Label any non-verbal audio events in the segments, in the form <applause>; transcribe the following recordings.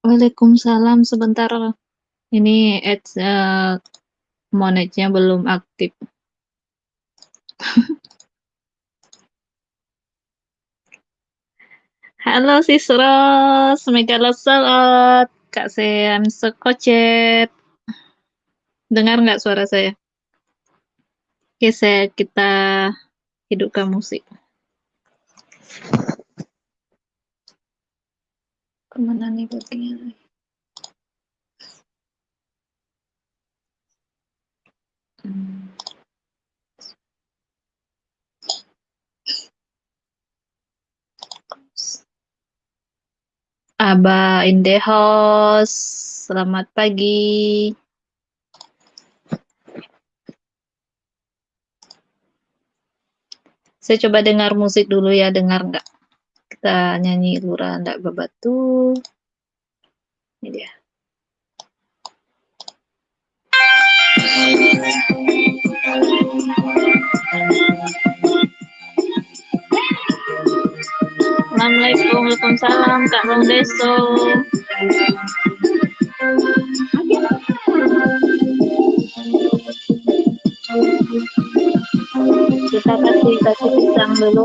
Waalaikumsalam, sebentar. Ini ads, eee, monetnya belum aktif. <laughs> Halo Sis Ros, Megala Salot, Kak Sean Sekocet. Dengar nggak suara saya? Oke, saya kita hidupkan musik. Ke mana nih bagian? Hmm. Aba in the house, selamat pagi. Saya coba dengar musik dulu ya, dengar nggak? Kita nyanyi Lurah Ndak Bebatu. Ini dia. Assalamualaikum, Waalaikumsalam, Kak Bang Deso. Kita kasih kasih pisang dulu.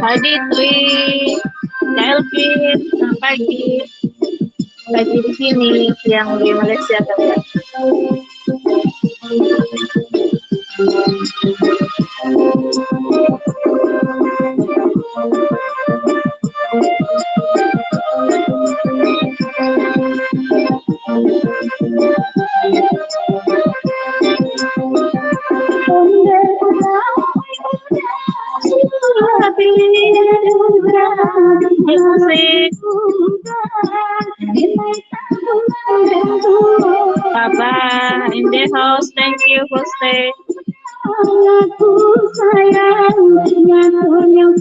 Pagi Tri, Kelvin, pagi. Pagi di sini, siang di Malaysia kan. Papa in the house, thank you for stay. Aku sayangnya yang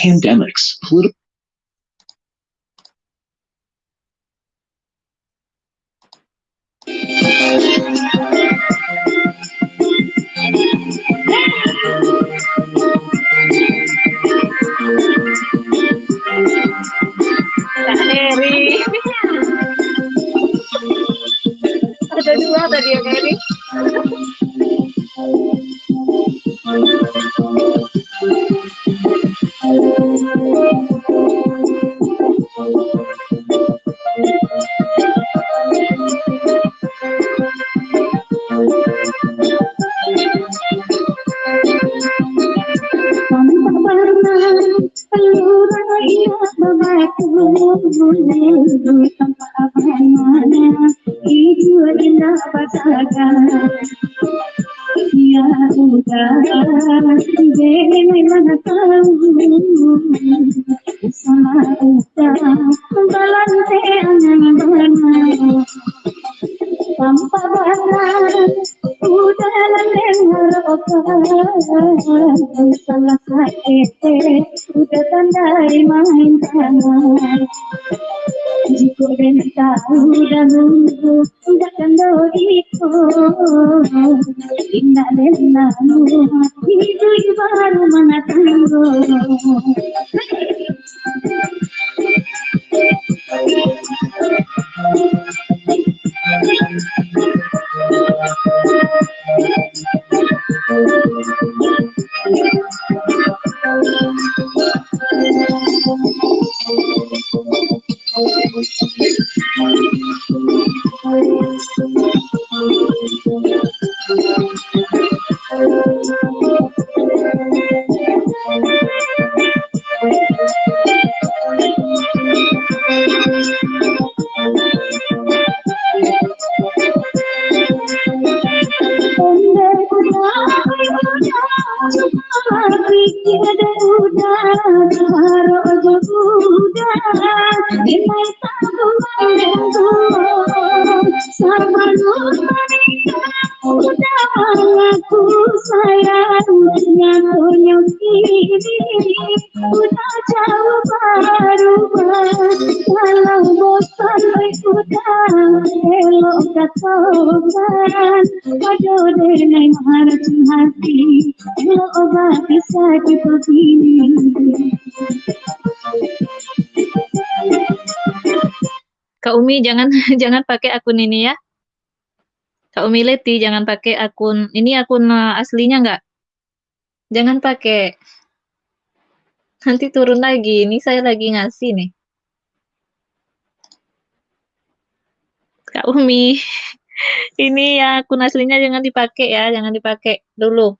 Pandemics, political Udah tandai main tangan Jika dan tahu dan nunggu Takkan doriku Indah dan lalu Itu baru mengatanggu Udah jauh baru Kalau bosan udah Elok katoban Waduh denai harus hati Elok obat bisa begini Kak Umi jangan <laughs> jangan pakai akun ini ya. Kak Umi Leti jangan pakai akun ini akun uh, aslinya nggak? Jangan pakai. Nanti turun lagi. Ini saya lagi ngasih nih. Kak Umi. <laughs> Ini ya akun aslinya jangan dipakai ya, jangan dipakai dulu.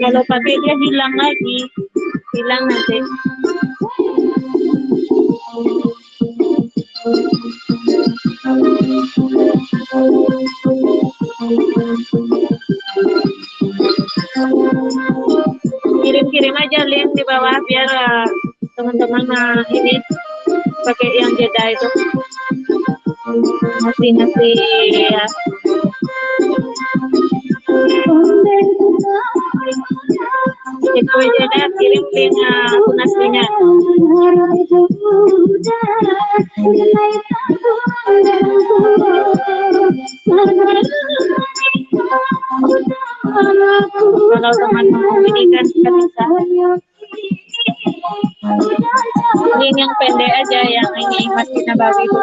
Kalau pakai dia hilang lagi, hilang nanti. Kirim-kirim aja link di bawah biar eh, teman-teman eh, ini pakai yang jeda itu ngasih ngasih ya. Kita jeda kirim link akun aslinya kalau teman mau ini kan kita bisa. Link yang pendek aja yang ini masih nabawi itu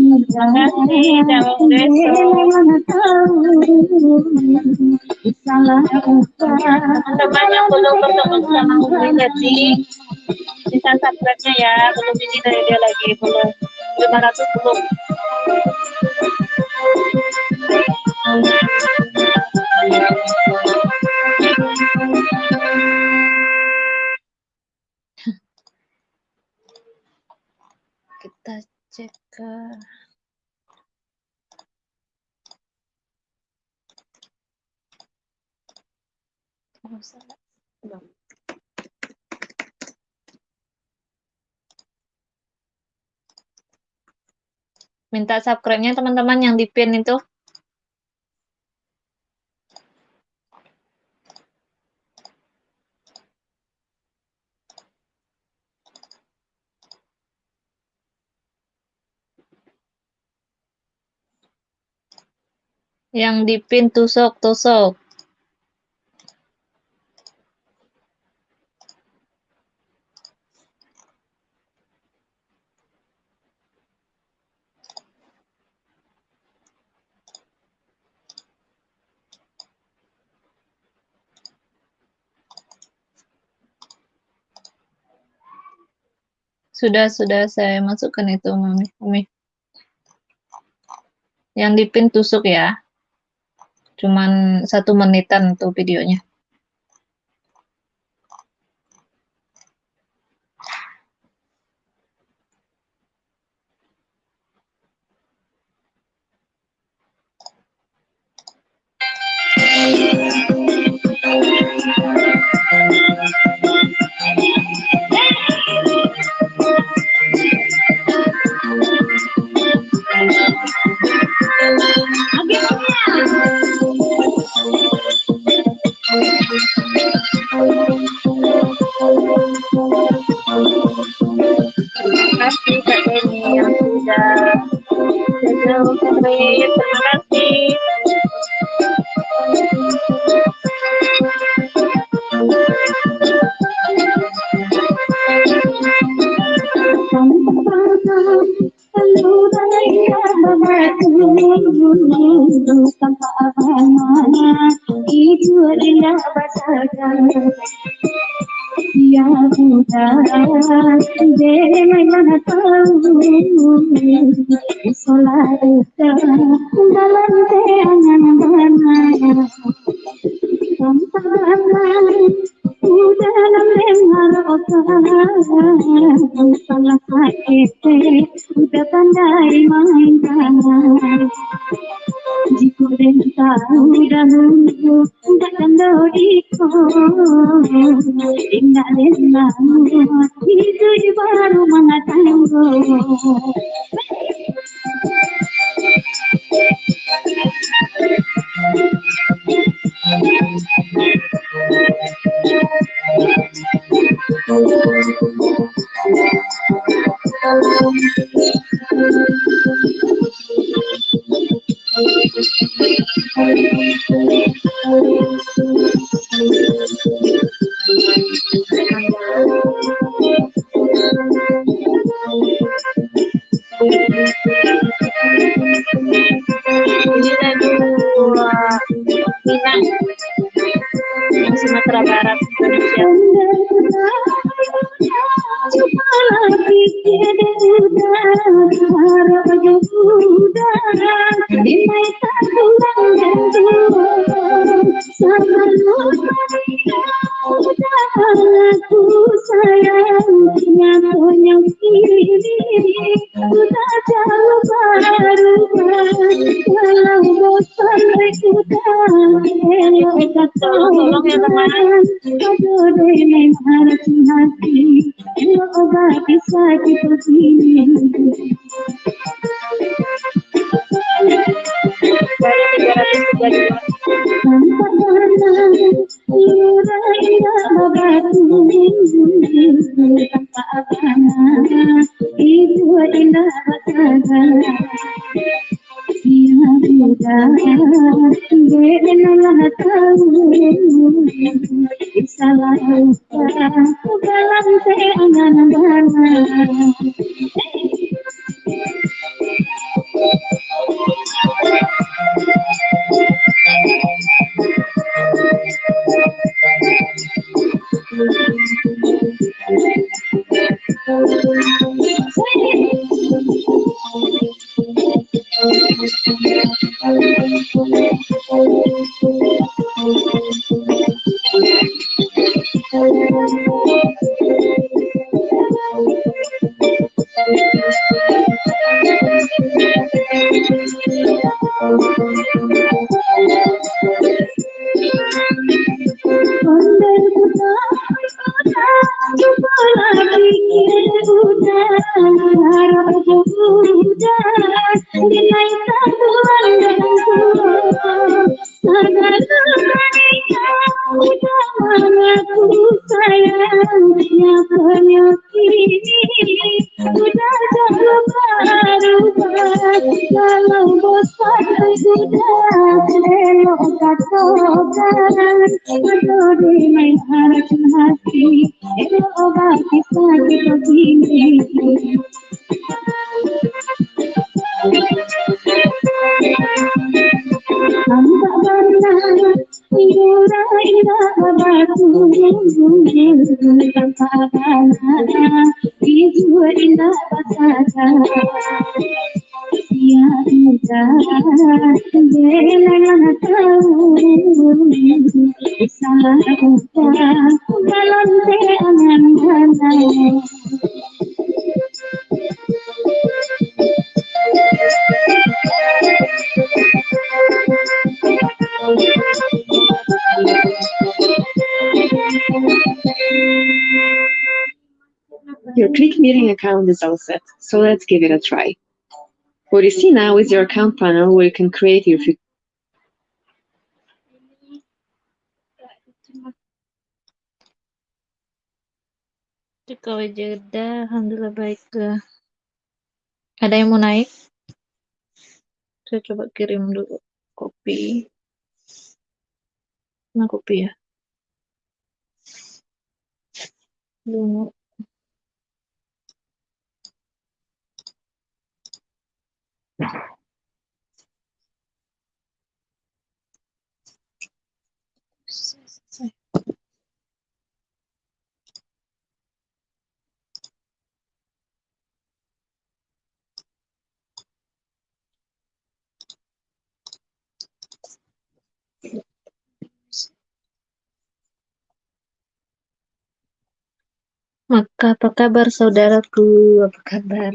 teman-teman yang belum bertemu sama Umi Leti bisa subscribe-nya belum ini dari dia lagi belum 500 belum kita cek ke minta subscribe-nya teman-teman yang di pin itu. Yang di pin tusuk Sudah, sudah saya masukkan itu, Mami. Mami. Yang di pin tusuk ya. Cuman satu menitan tuh videonya. Buddha, de mana tahu solat dalam teangan di Click Meeting account is all set, so let's give it a try. What you see now is your account panel where you can create your future Kawai jeda, alhamdulillah baik ke. Ada yang mau naik? Saya coba kirim dulu kopi. Nah, kopi ya. Dulu. Maka apa kabar saudaraku? Apa kabar?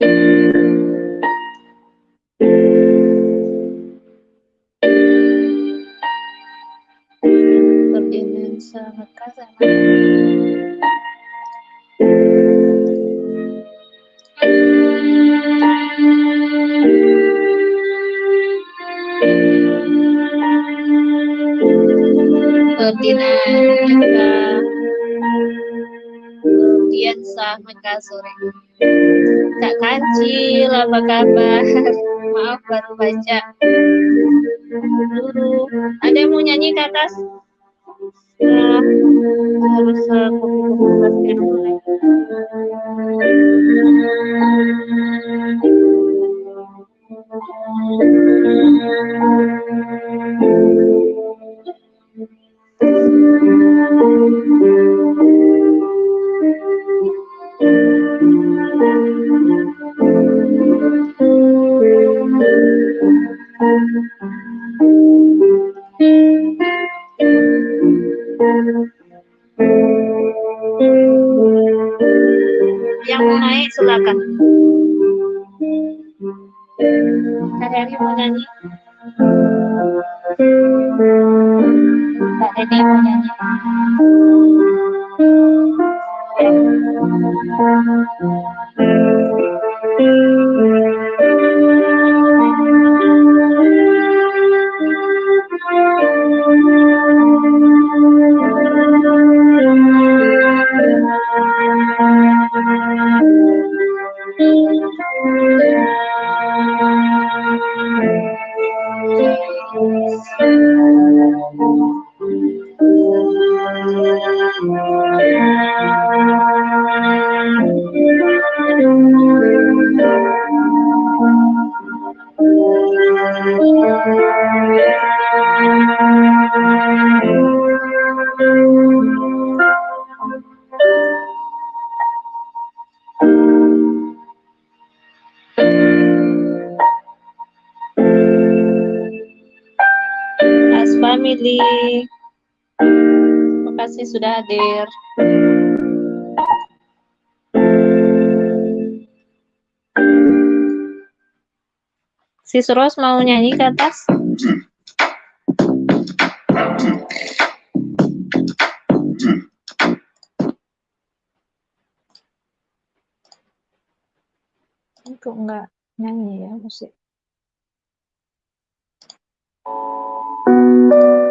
dengan sangat Kemudian sah sore. Kancil apa kabar? Maaf baru baca. Dulu. Ada yang mau nyanyi ke atas? Nah, harus uh, kopi dulu Yang Family. Terima kasih sudah hadir. Sis Ros mau nyanyi ke atas? Kok enggak nyanyi ya musik? Mau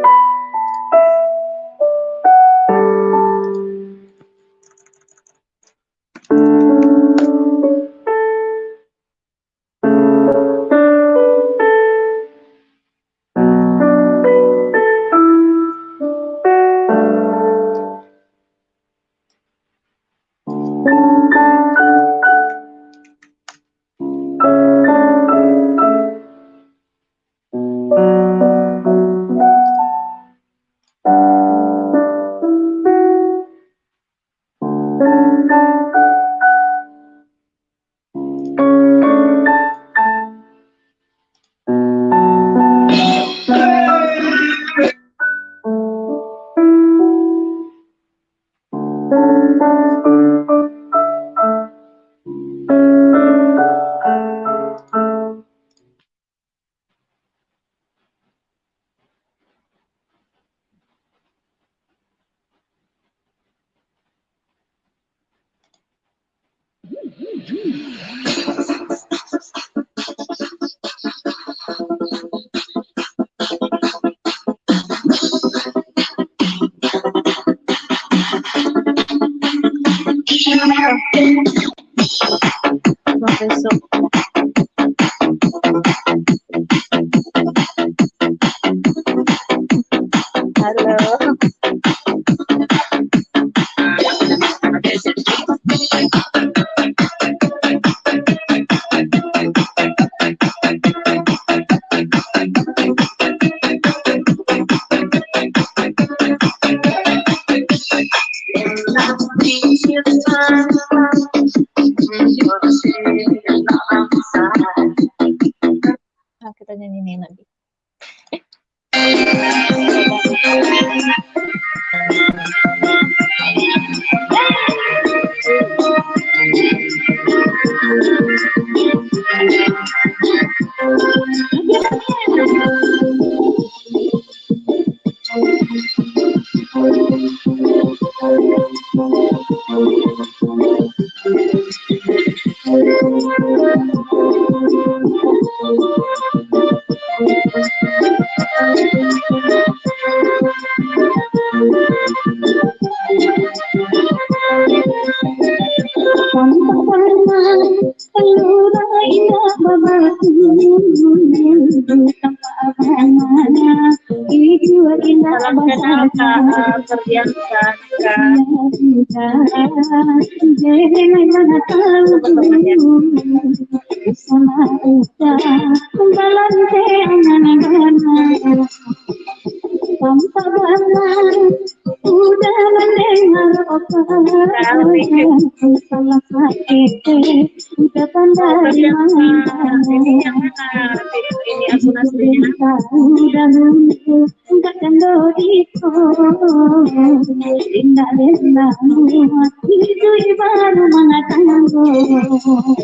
Thank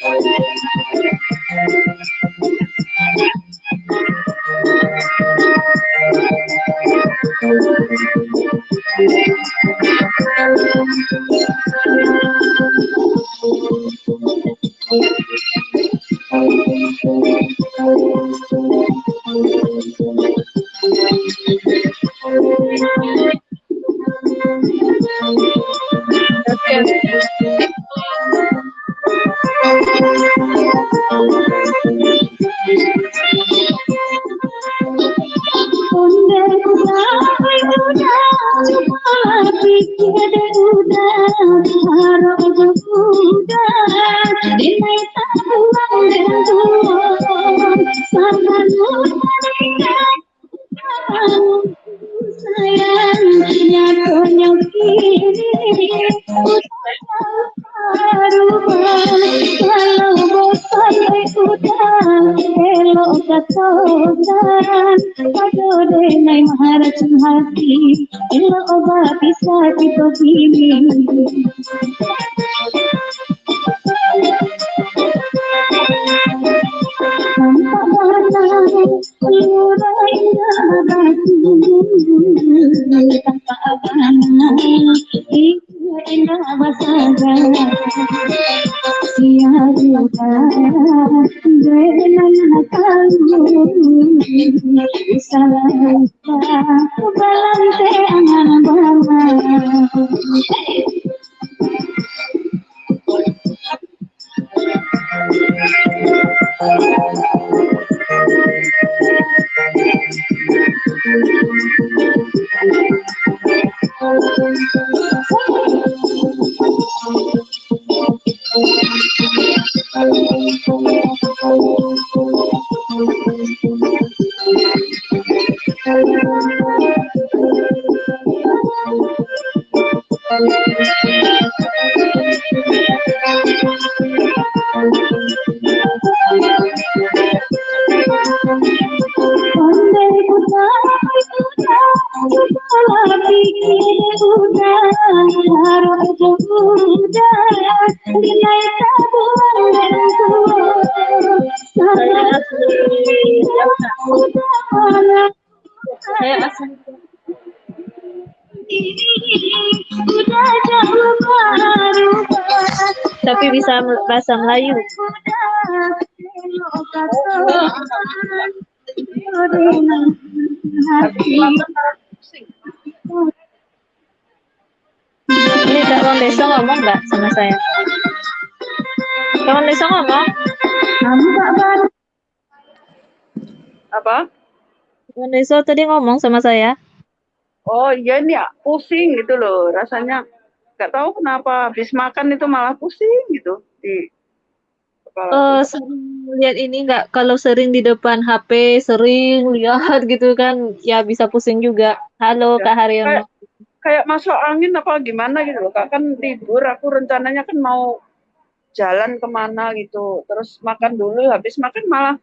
you. Yeah. Tapi bisa bahasa Melayu. Ini kawan desa ngomong nggak sama saya? Kawan desa ngomong? apa? Kawan desa tadi ngomong sama saya. Oh iya ini ya pusing gitu loh rasanya nggak tahu kenapa habis makan itu malah pusing gitu di kepala. Eh sering lihat ini nggak kalau sering di depan HP sering lihat gitu kan ya bisa pusing juga. Halo Ya, Kak Haryono. Kayak masuk angin apa gimana gitu loh kak kan libur aku rencananya kan mau jalan ke mana gitu terus makan dulu habis makan malah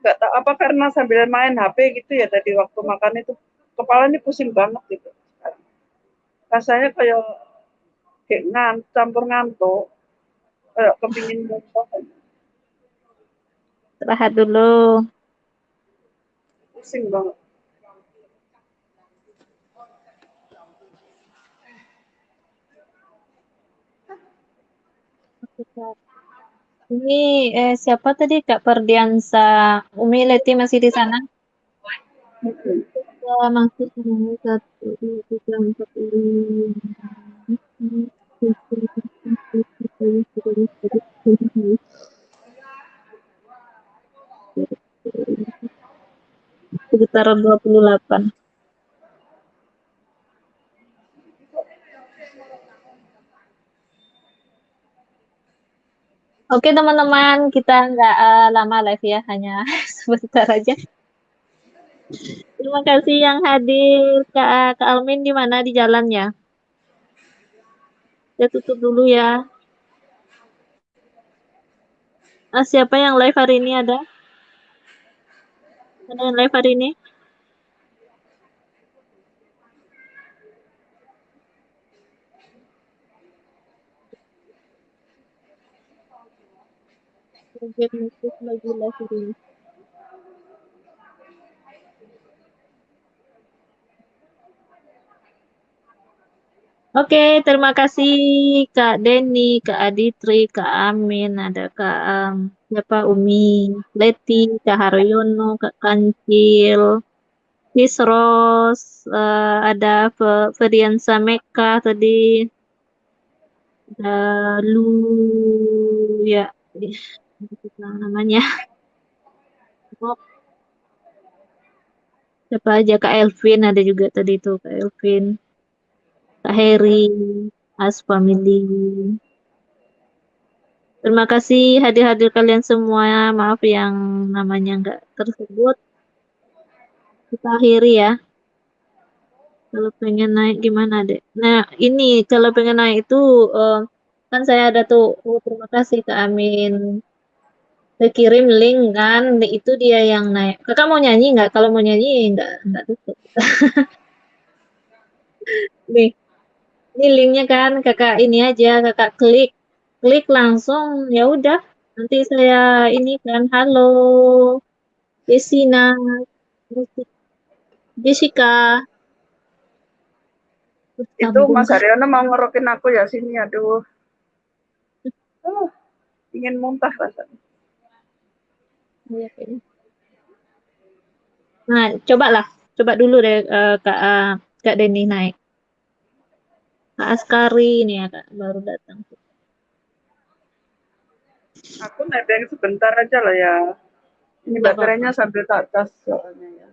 nggak tahu apa karena sambil main HP gitu ya tadi waktu makan itu kepala ini pusing banget gitu rasanya kayak kayak ngan campur ngantuk kayak kepingin muntah Istirahat dulu. pusing banget Ini eh, siapa tadi Kak Perdiansa? Umi Leti masih di sana? Tiga, empat, lima. sekitaran 28. Oke teman-teman, kita nggak uh, lama live ya, hanya <laughs> sebentar aja. Terima kasih yang hadir, Kak, Kak Almin di mana di jalan ya? Saya tutup dulu ya. Ah, siapa yang live hari ini ada? Ada yang live hari ini? Mutus lagi live hari ini. Oke, terima kasih Kak Denny, Kak Aditri, Kak Amin, ada Kak um, siapa Umi, Leti, Kak Haryono, Kak Kancil, Kisros, uh, ada Feriansa Meka tadi, ada Lu, ya, namanya. Siapa aja Kak Elvin ada juga tadi itu Kak Elvin. Kak Heri, As Family. Terima kasih hadir-hadir kalian semua. Maaf yang namanya nggak tersebut. Kita akhiri ya. Kalau pengen naik gimana deh? Nah ini kalau pengen naik itu uh, kan saya ada tuh. Oh, terima kasih Kak Amin. Saya kirim link kan, itu dia yang naik. Kakak mau nyanyi nggak? Kalau mau nyanyi nggak nggak tutup. <laughs> Nih, ini linknya kan kakak ini aja kakak klik. Klik langsung ya udah. Nanti saya ini kan halo. Jessina. Jessica. Itu Mas Haryono mau ngerokin aku ya sini aduh. Oh, ingin muntah rasanya. Iya, nah coba lah coba dulu deh uh, kak uh, kak Denny naik Kak Askari ini ya Kak, baru datang. Aku nebeng sebentar aja lah ya. Ini baterainya sambil tak cas soalnya ya.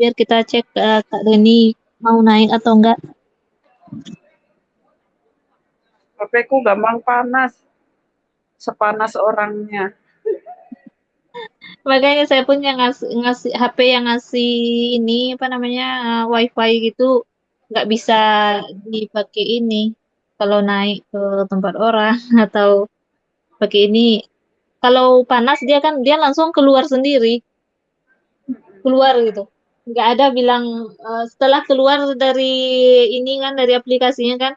Biar kita cek uh, Kak Deni mau naik atau enggak. HP ku gampang panas. Sepanas orangnya makanya saya pun yang ngasih, ngasih HP yang ngasih ini apa namanya uh, WiFi gitu nggak bisa dipakai ini. Kalau naik ke tempat orang <laughs> atau pakai ini. Kalau panas dia kan dia langsung keluar sendiri. Keluar gitu. Nggak ada bilang uh, setelah keluar dari ini kan dari aplikasinya kan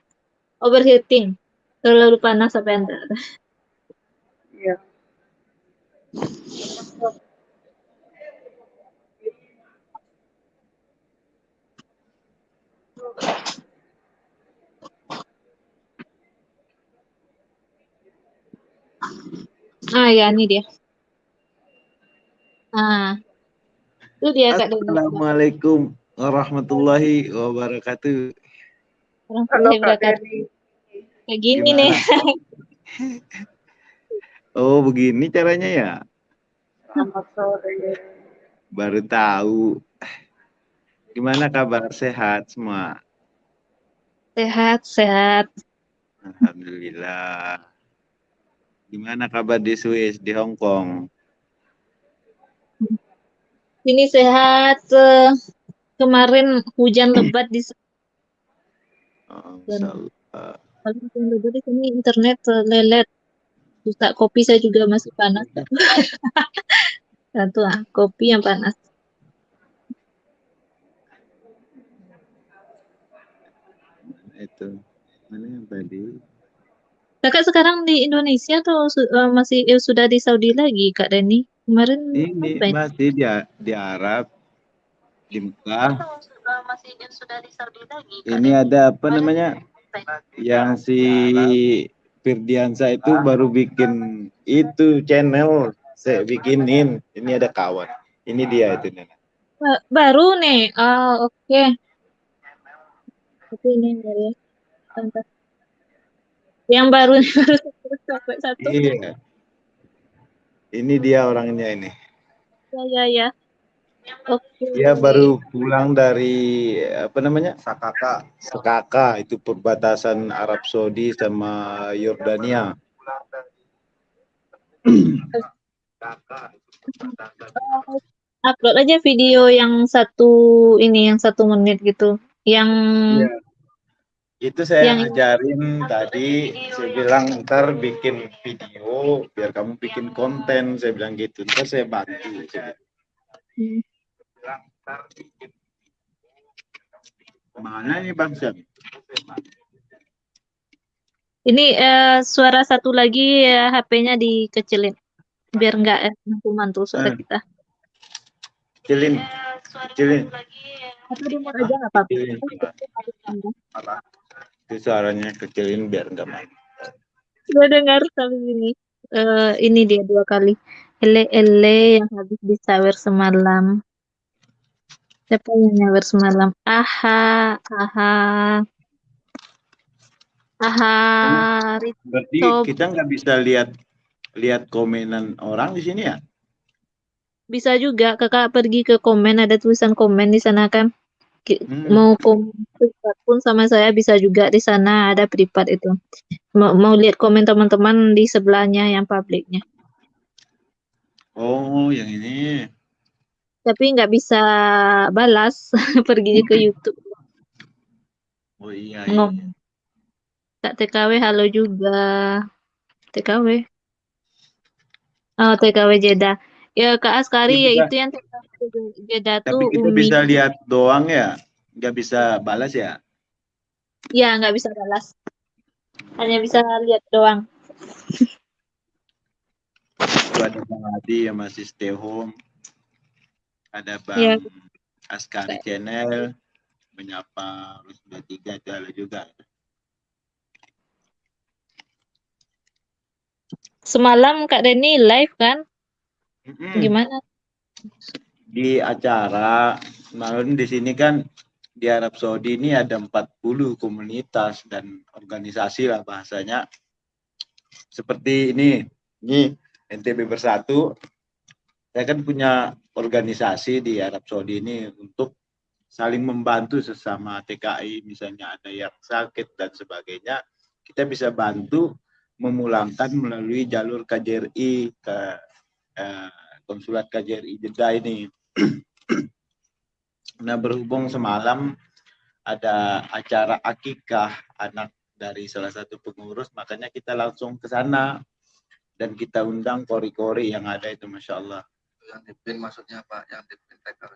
overheating. Terlalu panas apa Iya. Ah ya, ini dia. Ah. Itu dia Kak Assalamualaikum warahmatullahi wabarakatuh. Warahmatullahi wabarakatuh. Kayak gini Gimana? nih. <laughs> oh, begini caranya ya? Selamat sore. Baru tahu. Gimana kabar? Sehat semua? Sehat, sehat. Alhamdulillah. Gimana kabar di Swiss, di Hong Kong? Ini sehat. Eh, kemarin hujan lebat di Oh, Kalau hujan lebat di sini internet lelet. Susah kopi saya juga masih panas. <laughs> Satu ah, kopi yang panas. Itu mana yang tadi? Kakak sekarang di Indonesia atau uh, masih uh, sudah di Saudi lagi, Kak Deni? Kemarin ini apa masih di di Arab di Mekah. Uh, masih sudah di Saudi lagi. Kak ini ada apa namanya? Yang si Firdiansa itu baru bikin itu channel saya bikinin. Ini ada kawan. Ini dia itu Nena. Baru nih. Oh, oke. Okay. Ini ya. Yang baru <laughs> satu. Iya. Ini dia orangnya ini. Ya, ya, ya. Oke. Dia baru pulang dari apa namanya? Sakaka. Sakaka itu perbatasan Arab Saudi sama Yordania. Upload aja video yang satu ini, yang satu menit gitu. Yang Iya. Itu saya Yang- ajarin tadi, saya bilang ntar bikin video biar kamu bikin konten, saya bilang gitu. Ntar saya bantu. Saya Hmm. bilang, "Ntar bikin Mana nih Bang Syam? ini eh, suara satu lagi eh, HP-nya dikecilin biar nggak eh, mantul-mantul suara Eh. kita. Kecilin, kecilin, Atau aja nggak apa-apa. kecilin. Apa? Itu suaranya kecilin biar nggak main. Gue dengar sampai sini. Eh, ini dia dua kali. Ele ele yang habis disawer semalam. Siapa yang nyawer semalam? Aha, aha. Aha, Rit- Berarti kita nggak bisa lihat lihat komenan orang di sini ya? bisa juga kakak pergi ke komen ada tulisan komen di sana kan. Hmm. Mau komen pun sama saya bisa juga di sana ada privat itu. Mau, mau lihat komen teman-teman di sebelahnya yang publiknya. Oh, yang ini. Tapi nggak bisa balas <laughs> pergi ke YouTube. Oh iya, iya. ngomong. Kak TKW halo juga. TKW. Oh, TKW Jeddah. Ya Kak Askari ya juga. itu yang TKW Jeddah Tapi tuh kita Umi. bisa lihat doang ya, nggak bisa balas ya? Ya nggak bisa balas. Hanya bisa lihat doang. Itu ada Bang Adi yang masih stay home. Ada Bang Iya. Askari Channel, menyapa Rusda tiga itu ada juga. Semalam Kak Denny live kan? Mm-mm. Gimana? Di acara malam di sini kan di Arab Saudi ini ada 40 komunitas dan organisasi lah bahasanya. Seperti ini, ini NTB Bersatu. Saya kan punya organisasi di Arab Saudi ini untuk saling membantu sesama TKI, misalnya ada yang sakit dan sebagainya, kita bisa bantu memulangkan melalui jalur KJRI ke eh, konsulat KJRI Jeddah ini. <clears throat> nah berhubung semalam ada acara akikah anak dari salah satu pengurus, makanya kita langsung ke sana dan kita undang kori-kori yang ada itu, masya Allah. Yang dipin maksudnya Pak, yang dipin TKW.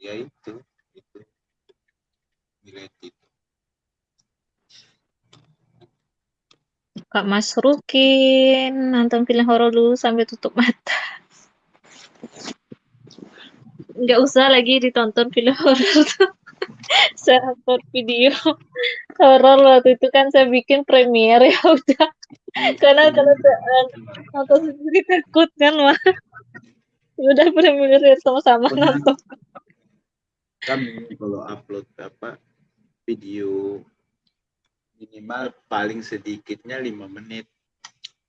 Ya itu, itu nilai itu. Kak Mas Rukin nonton film horor dulu sampai tutup mata. Nggak usah lagi ditonton film horor tuh. <laughs> saya upload video horor waktu itu kan saya bikin premiere ya udah. Karena kalau saya nonton sendiri takut kan mah. Udah premiere sama-sama nonton. Kami kalau upload apa video minimal paling sedikitnya lima menit,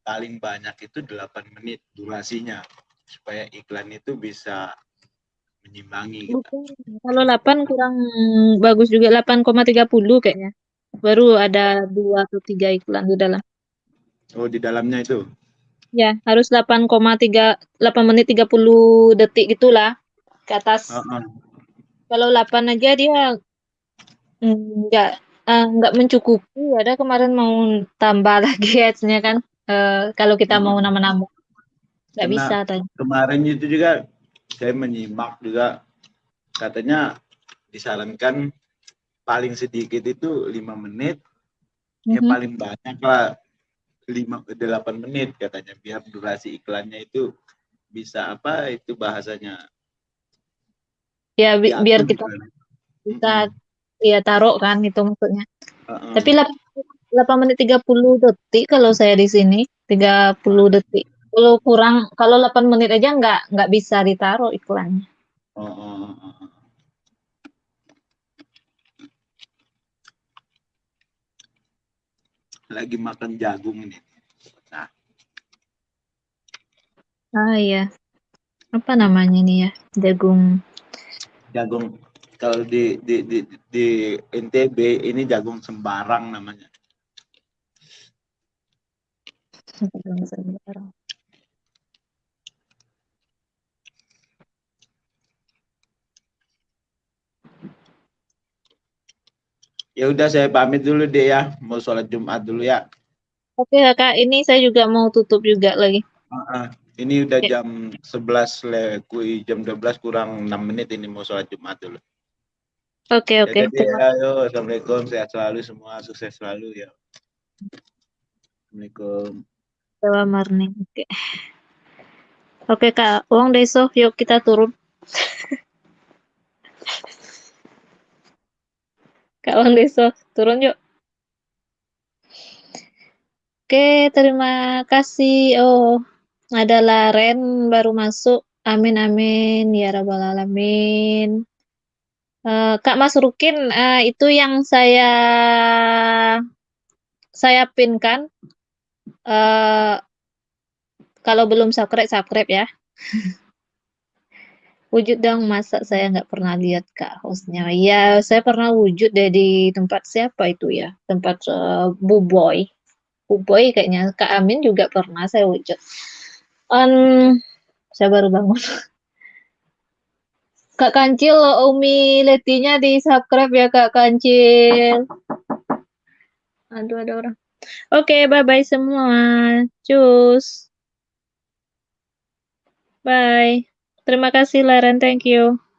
paling banyak itu 8 menit durasinya supaya iklan itu bisa menyimbangi. gitu. Bukan. Kalau 8 kurang bagus juga 8,30 kayaknya. Baru ada dua atau tiga iklan di dalam. Oh di dalamnya itu. Ya, harus 8,3 8 menit 30 detik gitulah ke atas. Heeh. Kalau 8 aja dia mm, nggak eh, mencukupi. Ada kemarin mau tambah <laughs> lagi ads-nya kan. Eh, kalau kita mau Hmm. nama-nama. Nggak Karena bisa tadi. Kemarin itu juga saya menyimak juga katanya disarankan paling sedikit itu lima menit ya Mhm. paling banyak lah lima delapan menit katanya biar durasi iklannya itu bisa apa itu bahasanya Ya bi- diatur biar kita gitu. bisa Mm-mm. ya taruh kan itu maksudnya. Heeh. Tapi 8, 8 menit 30 detik kalau saya di sini 30 detik. Kalau kurang kalau 8 menit aja nggak nggak bisa ditaruh iklannya. Oh, oh, oh, oh, oh. Lagi makan jagung ini nah Ah iya. Apa namanya nih ya? Jagung. Jagung kalau di di di di NTB ini jagung sembarang namanya. Jagung sembarang. Ya udah saya pamit dulu deh ya, mau sholat Jumat dulu ya. Oke kakak, ini saya juga mau tutup juga lagi. Ah, ah. ini udah Oke. jam 11 le, kui- jam 12 kurang 6 menit ini mau sholat Jumat dulu. Oke oke. Ya, Terima- ayo, Assalamualaikum, sehat selalu semua, sukses selalu ya. Assalamualaikum. Dewa Marni. Oke. Oke Kak, uang deso, yuk kita turun. <laughs> Kak Uang <laughs> Deso, turun yuk. Oke, terima kasih. Oh, adalah Ren baru masuk. Amin amin ya rabbal alamin. Eh, Kak Mas Rukin, eh, itu yang saya saya pinkan. Eh, kalau belum subscribe, subscribe ya. <laughs> Wujud dong, masa saya nggak pernah lihat Kak hostnya. Ya, saya pernah wujud di tempat siapa itu ya? Tempat eh, Bu Boy. Bu Boy kayaknya. Kak Amin juga pernah saya wujud. Em, saya baru bangun. <laughs> Kak Kancil, Umi Letinya di subscribe ya Kak Kancil. Aduh, ada orang. Oke, bye-bye semua. Cus. Bye. Terima kasih Laren, thank you.